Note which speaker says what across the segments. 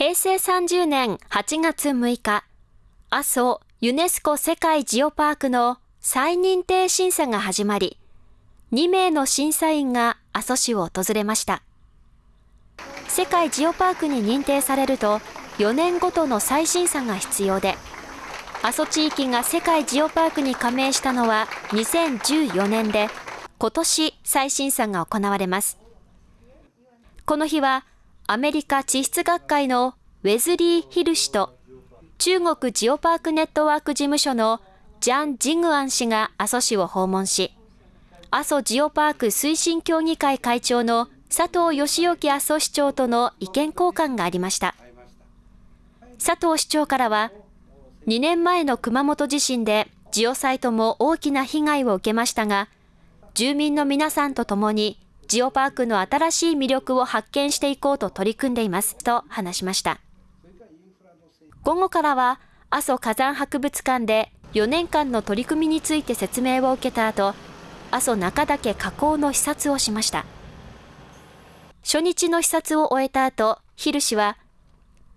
Speaker 1: 平成30年8月6日、阿蘇ユネスコ世界ジオパークの再認定審査が始まり、2名の審査員が阿蘇市を訪れました。世界ジオパークに認定されると、4年ごとの再審査が必要で、阿蘇地域が世界ジオパークに加盟したのは2014年で、今年再審査が行われます。この日は、アメリカ地質学会のウェズリー・ヒル氏と、中国ジオパークネットワーク事務所のジャン・ジングアン氏が阿蘇市を訪問し、阿蘇ジオパーク推進協議会会長の佐藤義之阿蘇市長との意見交換がありました。佐藤市長からは、2年前の熊本地震でジオサイトも大きな被害を受けましたが、住民の皆さんと共にジオパークの新しい魅力を発見していこうと取り組んでいますと話しました。午後からは阿蘇火山博物館で4年間の取り組みについて説明を受けた後、阿蘇中岳火口の視察をしました。初日の視察を終えた後、ヒル氏は、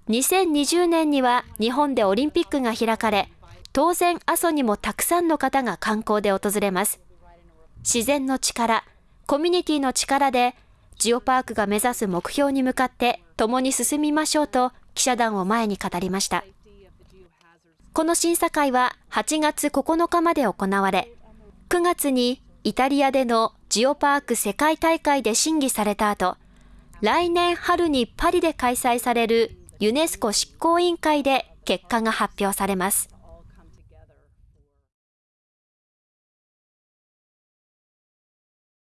Speaker 1: 2020年には日本でオリンピックが開かれ、当然阿蘇にもたくさんの方が観光で訪れます。自然の力、コミュニティの力で、ジオパークが目指す目標に向かって共に進みましょうと記者団を前に語りました。この審査会は8月9日まで行われ、9月にイタリアでのジオパーク世界大会で審議された後、来年春にパリで開催されるユネスコ執行委員会で結果が発表されます。